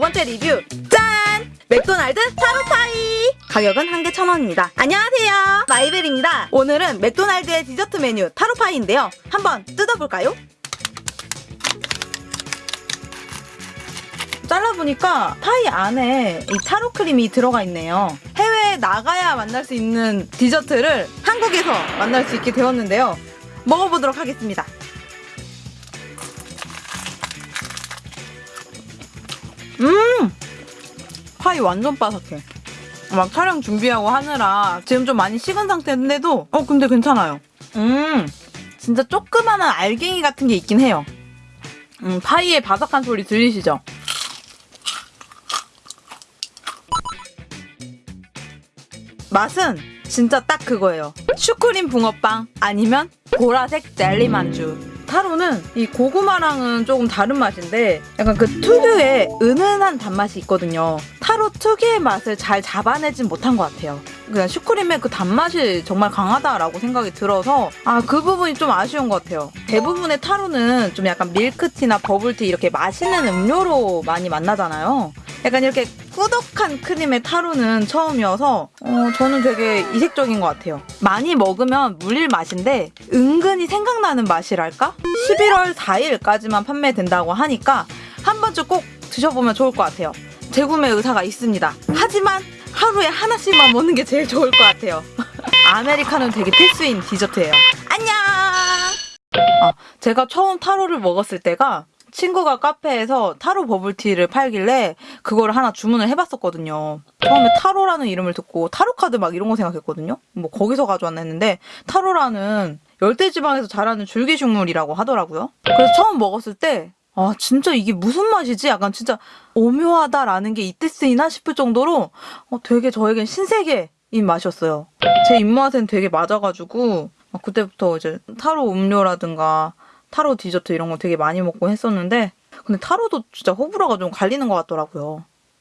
번째 리뷰. 짠! 맥도날드 타로파이. 가격은 한 개 천원입니다. 안녕하세요. 마이벨입니다. 오늘은 맥도날드의 디저트 메뉴 타로파이인데요. 한번 뜯어볼까요? 잘라보니까 파이 안에 이 타로 크림이 들어가 있네요. 해외에 나가야 만날 수 있는 디저트를 한국에서 만날 수 있게 되었는데요. 먹어보도록 하겠습니다 파이 완전 바삭해. 막 촬영 준비하고 하느라 지금 좀 많이 식은 상태인데도 어 근데 괜찮아요. 음 진짜 조그마한 알갱이 같은 게 있긴 해요. 음 파이의 바삭한 소리 들리시죠? 맛은 진짜 딱 그거예요. 슈크림 붕어빵 아니면 보라색 젤리 만주. 타로는 이 고구마랑은 조금 다른 맛인데 약간 그 특유의 은은한 단맛이 있거든요. 타로 특유의 맛을 잘 잡아내진 못한 것 같아요. 그냥 슈크림의 그 단맛이 정말 강하다라고 생각이 들어서 아 그 부분이 좀 아쉬운 것 같아요. 대부분의 타로는 좀 약간 밀크티나 버블티 이렇게 맛있는 음료로 많이 만나잖아요. 약간 이렇게 꾸덕한 크림의 타로는 처음이어서 어, 저는 되게 이색적인 것 같아요. 많이 먹으면 물릴 맛인데 은근히 생각나는 맛이랄까? 11월 4일까지만 판매된다고 하니까 한 번쯤 꼭 드셔보면 좋을 것 같아요. 재구매 의사가 있습니다. 하지만 하루에 하나씩만 먹는 게 제일 좋을 것 같아요. 아메리카노는 되게 필수인 디저트예요. 안녕! 아, 제가 처음 타로를 먹었을 때가 친구가 카페에서 타로 버블티를 팔길래 그걸 하나 주문을 해봤었거든요. 처음에 타로라는 이름을 듣고 타로 카드 막 이런 거 생각했거든요. 뭐 거기서 가져왔나 했는데 타로라는 열대지방에서 자라는 줄기식물이라고 하더라고요. 그래서 처음 먹었을 때 아, 진짜 이게 무슨 맛이지? 약간 진짜 오묘하다라는 게 이때 쓰이나 싶을 정도로 어, 되게 저에겐 신세계 인 맛이었어요. 제 입맛엔 되게 맞아가지고 어, 그때부터 이제 타로 음료라든가 타로 디저트 이런 거 되게 많이 먹고 했었는데 근데 타로도 진짜 호불호가 좀 갈리는 것 같더라고요.